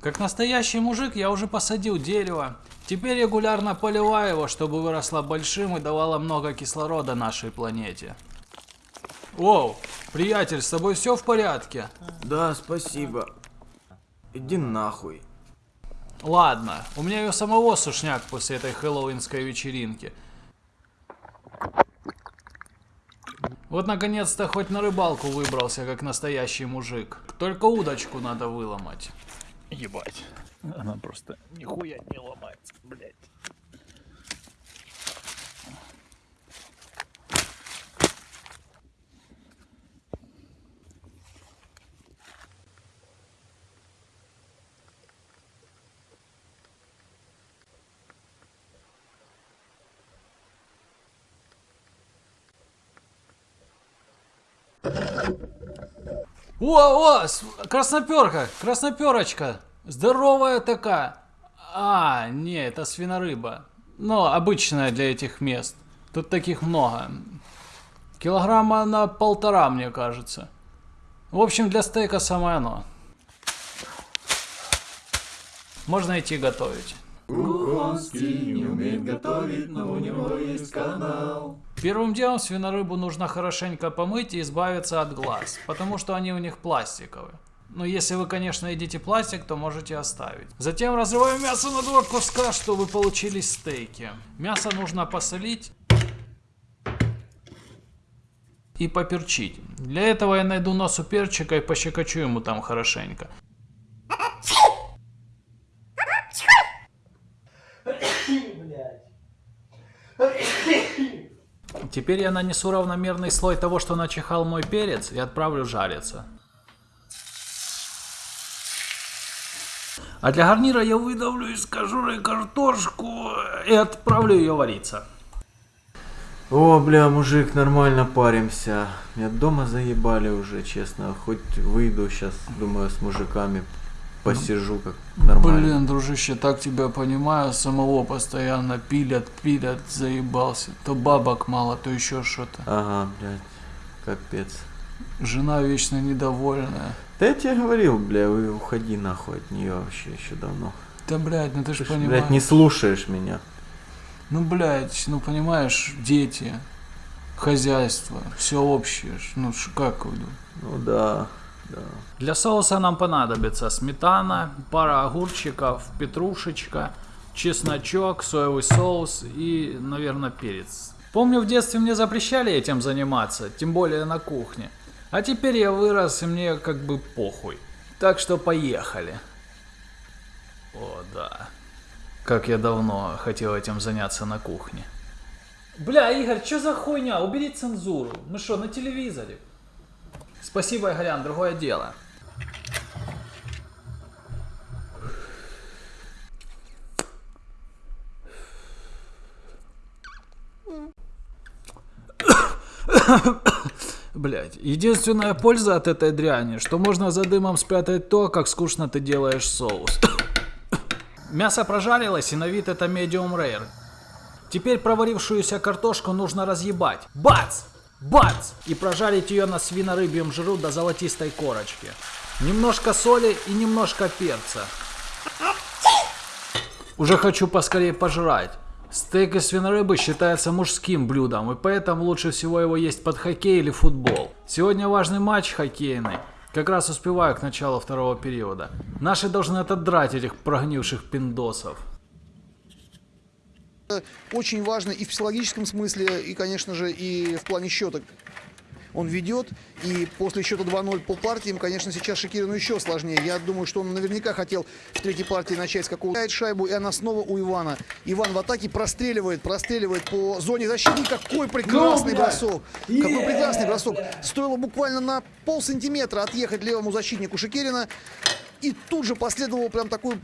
Как настоящий мужик я уже посадил дерево. Теперь регулярно поливаю его, чтобы выросло большим и давало много кислорода нашей планете. Оу, приятель, с тобой все в порядке? Да, спасибо. Иди нахуй. Ладно, у меня и у самого сушняк после этой хэллоуинской вечеринки. Вот наконец-то хоть на рыбалку выбрался, как настоящий мужик. Только удочку надо выломать. Ебать. Она просто нихуя не ломается, блядь. О, о, красноперка, красноперочка. Здоровая такая. А, не, это свинорыба. Но обычная для этих мест. Тут таких много. Килограмма на полтора, мне кажется. В общем, для стейка самое оно. Можно идти готовить. Первым делом свинорыбу нужно хорошенько помыть и избавиться от глаз, потому что они у них пластиковые. Но если вы, конечно, едите пластик, то можете оставить. Затем разрываем мясо на два куска, чтобы получились стейки. Мясо нужно посолить и поперчить. Для этого я найду носу перчика и пощекочу ему там хорошенько. Теперь я нанесу равномерный слой того, что начихал мой перец, и отправлю жариться. А для гарнира я выдавлю из кожуры картошку и отправлю ее вариться. О, бля, мужик, нормально паримся. Меня дома заебали уже, честно. Хоть выйду сейчас, думаю, с мужиками посижу как нормально. Блин, дружище, так тебя понимаю, самого постоянно пилят, пилят, заебался. То бабок мало, то еще что-то. Ага, блядь, капец. Жена вечно недовольная. Да я тебе говорил, бля, уходи нахуй от нее вообще еще давно. Да, блядь, ну ты Ты ж, понимаешь. блядь, не слушаешь меня. Ну, блядь, ну понимаешь, дети, хозяйство, все общее. Ну, как думаете? Ну да, да. Для соуса нам понадобится сметана, пара огурчиков, петрушечка, чесночок, соевый соус и, наверное, перец. Помню, в детстве мне запрещали этим заниматься, тем более на кухне. А теперь я вырос, и мне как бы похуй. Так что поехали. О, да. Как я давно хотел этим заняться на кухне. Бля, Игорь, что за хуйня? Убери цензуру. Мы что, на телевизоре? Спасибо, Игорян, другое дело. Блять, единственная польза от этой дряни, что можно за дымом спрятать то, как скучно ты делаешь соус. Мясо прожарилось, и на вид это medium rare. Теперь проварившуюся картошку нужно разъебать. Бац! Бац! И прожарить ее на свинорыбьем жиру до золотистой корочки. Немножко соли и немножко перца. Уже хочу поскорее пожрать. Стейк из свинорыбы считается мужским блюдом, и поэтому лучше всего его есть под хоккей или футбол. Сегодня важный матч хоккейный. Как раз успеваю к началу второго периода. Наши должны отодрать этих прогнивших пиндосов. Очень важно и в психологическом смысле, и, конечно же, и в плане счета. Он ведет, и после счета 2-0 по партиям, конечно, сейчас Шакирину еще сложнее. Я думаю, что он наверняка хотел в третьей партии начать с какого-то шайбу, и она снова у Ивана. Иван в атаке простреливает, простреливает по зоне защиты. Какой прекрасный бросок! Какой прекрасный бросок! Стоило буквально на пол сантиметра отъехать левому защитнику Шакирина. И тут же последовал прям такой